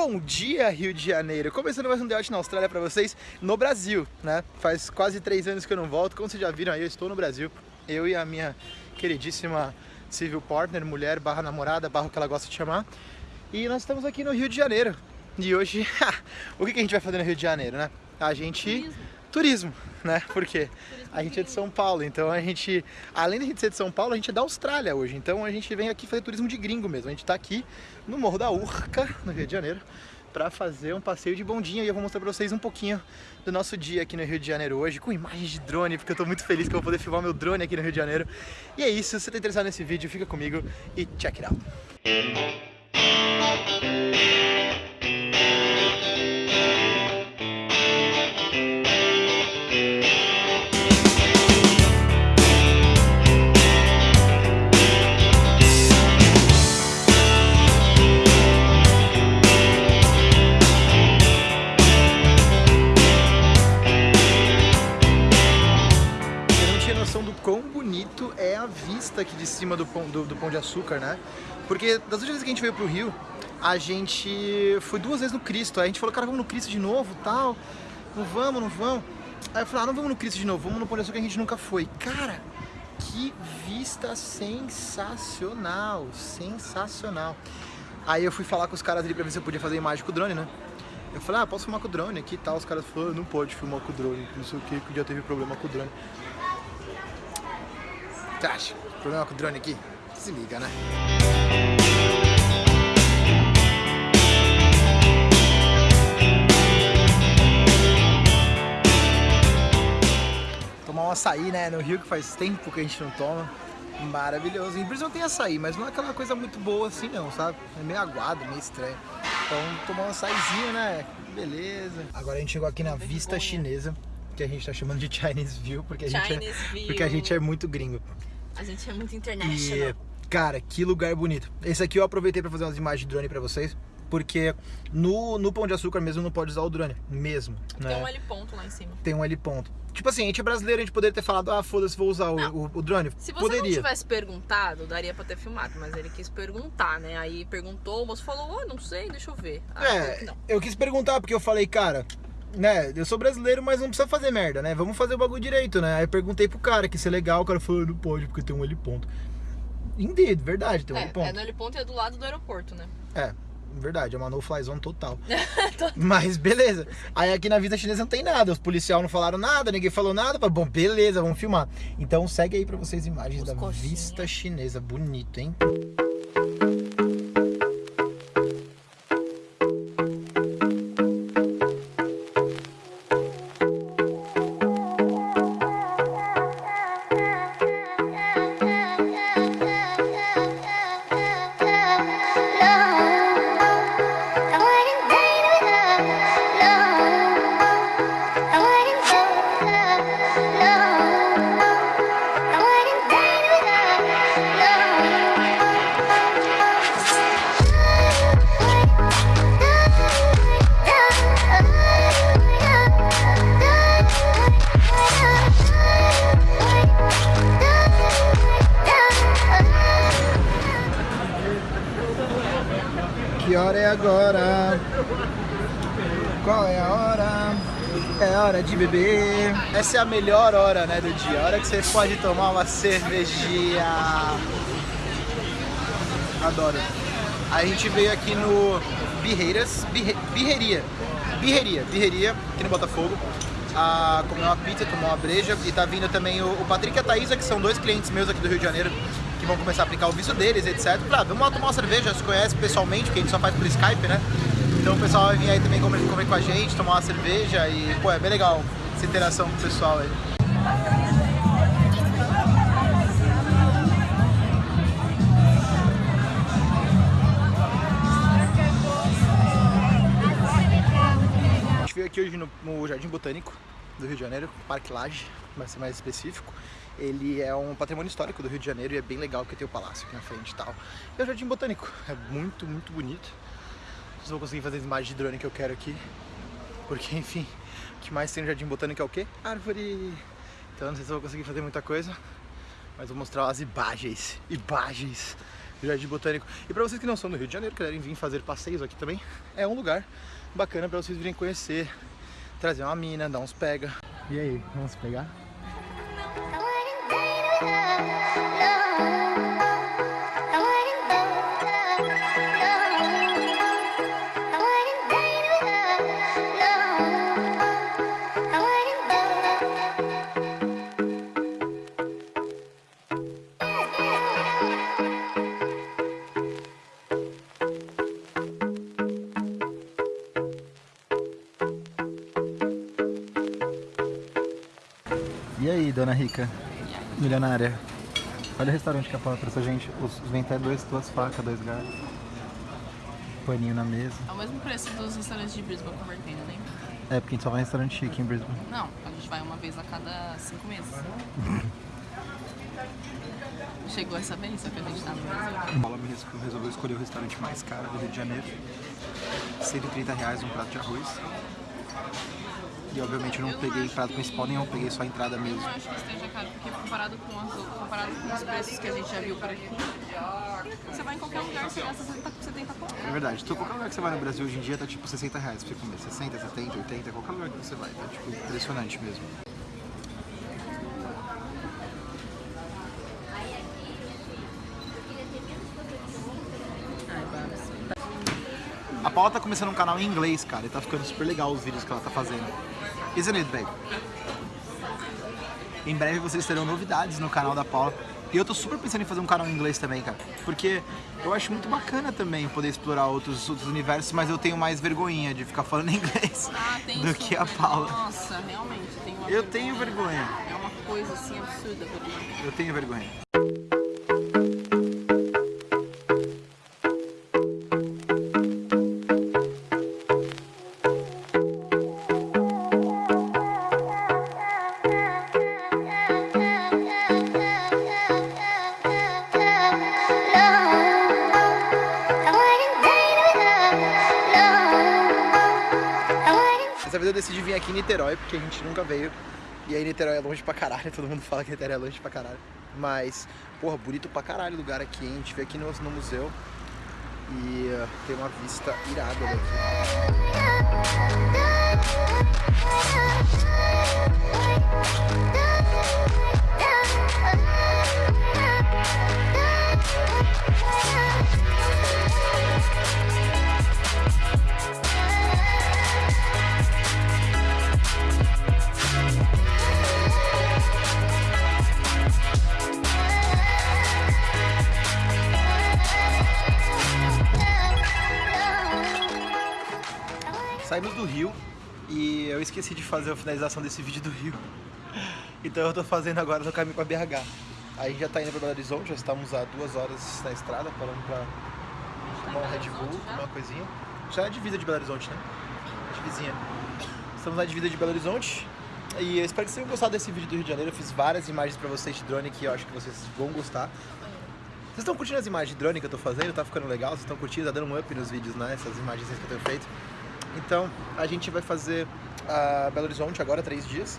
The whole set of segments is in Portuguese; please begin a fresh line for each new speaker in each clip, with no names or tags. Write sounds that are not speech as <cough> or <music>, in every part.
Bom dia, Rio de Janeiro! Começando mais um The na Austrália para vocês no Brasil, né? Faz quase três anos que eu não volto, como vocês já viram aí, eu estou no Brasil. Eu e a minha queridíssima civil partner, mulher, barra namorada, barra o que ela gosta de chamar. E nós estamos aqui no Rio de Janeiro. E hoje, <laughs> o que a gente vai fazer no Rio de Janeiro, né? A gente...
Turismo,
né? Por quê?
Turismo
A gente é de. São Paulo, então a gente, além de a gente ser de São Paulo, a gente é da Austrália hoje. Então a gente vem aqui fazer turismo de gringo mesmo. A gente tá aqui no Morro da Urca, no Rio de Janeiro, para fazer um passeio de bondinha e eu vou mostrar pra vocês um pouquinho do nosso dia aqui no Rio de Janeiro hoje, com imagens de drone, porque eu tô muito feliz que eu vou poder filmar meu drone aqui no Rio de Janeiro. E é isso, se você tá interessado nesse vídeo, fica comigo e check it out. Noção do quão bonito é a vista aqui de cima do pão, do, do pão de açúcar, né? Porque das últimas vezes que a gente veio pro Rio, a gente foi duas vezes no Cristo. Aí a gente falou, cara, vamos no Cristo de novo tal. Não vamos, não vamos. Aí eu falei, ah, não vamos no Cristo de novo, vamos no Pão de Açúcar que a gente nunca foi. Cara, que vista sensacional, sensacional. Aí eu fui falar com os caras ali pra ver se eu podia fazer imagem com o drone, né? Eu falei, ah, posso filmar com o drone aqui e tal. Os caras falaram, não pode filmar com o drone, não sei o que, que já teve problema com o drone. Acha? Problema com o drone aqui? Se liga, né? Tomar um açaí, né? No Rio que faz tempo que a gente não toma. Maravilhoso. Em Brisbane tem açaí, mas não é aquela coisa muito boa assim não, sabe? É meio aguado, meio estranho. Então tomar um açaizinho, né? Beleza. Agora a gente chegou aqui na vista
vergonha.
chinesa, que a gente tá chamando de Chinese View, porque a, gente é,
Chinese View.
porque a gente é muito gringo.
A gente é muito
E,
international.
cara, que lugar bonito. Esse aqui eu aproveitei pra fazer umas imagens de drone pra vocês, porque no, no Pão de Açúcar mesmo não pode usar o drone, mesmo. né?
Tem um L ponto lá em cima.
Tem um L ponto. Tipo assim, a gente é brasileiro, a gente poderia ter falado, ah, foda-se, vou usar o, o, o drone.
Se você
poderia.
não tivesse perguntado, daria pra ter filmado, mas ele quis perguntar, né? Aí perguntou, o moço falou, oh, não sei, deixa eu ver. Ah, falou
É,
não.
eu quis perguntar, porque eu falei, cara, né, eu sou brasileiro, mas não precisa fazer merda, né? Vamos fazer o bagulho direito, né? Aí eu perguntei pro cara que isso é legal, o cara falou, não pode, porque tem um L ponto. Indeed, verdade, tem um
É,
ponto.
é no L ponto e é do lado do aeroporto, né?
É, verdade, é uma no-fly zone <laughs> total. Mas beleza. Aí aqui na vida chinesa não tem nada, os policiais não falaram nada, ninguém falou nada. Bom, beleza, vamos filmar. Então segue aí pra vocês imagens
Os
da
coxinha.
vista chinesa. Bonito, hein? É agora? Qual é a hora? É hora de beber. Essa é a melhor hora, né, do dia. A hora que você pode tomar uma cervejinha. Adoro. A gente veio aqui no Birreiras, Birre, Birreria. Birreria, Birreria, aqui no Botafogo. A comer uma pizza, tomar uma breja. E tá vindo também o, Patrick e a Thaisa, que são dois clientes meus aqui do Rio de Janeiro, vão começar a aplicar o visto deles, etc. Pra, vamos lá tomar uma cerveja, se conhece pessoalmente, porque a gente só faz por Skype, né? Então o pessoal vai vir aí também comer, comer com a gente, tomar uma cerveja e, pô, é bem legal essa interação com o pessoal aí. A gente veio aqui hoje no, no Jardim Botânico do Rio de Janeiro, Parque Lage, para ser mais específico. Ele é um patrimônio histórico do Rio de Janeiro e é bem legal porque tem o palácio aqui na frente e tal. E é o Jardim Botânico, é muito, muito bonito. Não vou conseguir fazer as imagens de drone que eu quero aqui, porque enfim, o que mais tem no Jardim Botânico é o quê? Árvore! Então não sei se eu vou conseguir fazer muita coisa, mas vou mostrar as imagens, imagens Jardim Botânico. E pra vocês que não são do Rio de Janeiro, querem vir fazer passeios aqui também, é um lugar bacana pra vocês virem conhecer, trazer uma mina, dar uns pega. E aí, vamos pegar? E aí, dona Rica? Milionária. Olha o restaurante que a Paula trouxe a gente. Os, vem até dois, duas facas, dois galhos. Paninho na mesa.
É o mesmo preço dos restaurantes de Brisbane convertendo, né?
É, porque a gente só vai em restaurante chique em Brisbane.
Não, a gente vai uma vez a cada cinco meses. <laughs> Chegou essa vez, só que a gente tá no Brasil.
Paula me resolveu escolher o restaurante mais caro do Rio de Janeiro. 130 reais um prato de arroz. E obviamente eu não
Eu
peguei
que-
principal nenhum, peguei só a entrada
Eu
mesmo.
não acho que esteja caro, porque comparado com, as, comparado com os preços que a gente já viu por aqui, você vai em qualquer lugar, você gasta 70, 70 conto.
É verdade, então qualquer lugar que você vai no Brasil hoje em dia tá tipo 60 reais pra você comer. 60, 70, 80, qualquer lugar que você vai. Tá tipo impressionante mesmo. A Paula tá começando um canal em inglês, cara, e tá ficando super legal os vídeos que ela tá fazendo. Isn't it, babe? Em breve vocês terão novidades no canal da Paula. E eu tô super pensando em fazer um canal em inglês também, cara. Porque eu acho muito bacana também poder explorar outros, outros universos, mas eu tenho mais vergonhinha de ficar falando <laughs> inglês
Ah,
do que a? Paula.
Nossa, realmente, tem uma
Eu tenho vergonha.
É uma coisa assim absurda vergonha.
Eu tenho vergonha. Decidi vir aqui em Niterói, porque a gente nunca veio. E aí Niterói é longe pra caralho, <laughs> todo mundo fala que Niterói é longe pra caralho. Mas, porra, bonito pra caralho o lugar aqui, hein? A gente veio aqui no, no museu e uh, tem uma vista irada daqui. Rio e eu esqueci de fazer a finalização desse vídeo do Rio. Então eu tô fazendo agora no caminho pra BH. Aí a gente já tá indo pra Belo Horizonte, já estamos há duas horas na estrada, parando pra tomar um Red Bull, uma coisinha. Já é divisa de Belo Horizonte, né? Divisinha. Estamos na divisa de Belo Horizonte. E eu espero que vocês tenham gostado desse vídeo do Rio de Janeiro. Eu fiz várias imagens pra vocês de drone que eu acho que vocês vão gostar. Vocês estão curtindo as imagens de drone que eu tô fazendo? Tá ficando legal? Vocês estão curtindo? Tá dando um up nos vídeos, né? Essas imagens que eu tenho feito. Então, a gente vai fazer a Belo Horizonte agora, três dias.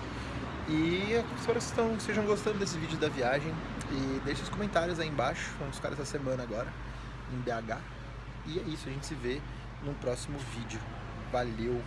E espero que estão, estejam gostando desse vídeo da viagem. E deixe os comentários aí embaixo. Vamos ficar essa semana agora em BH. E é isso, a gente se vê no próximo vídeo. Valeu!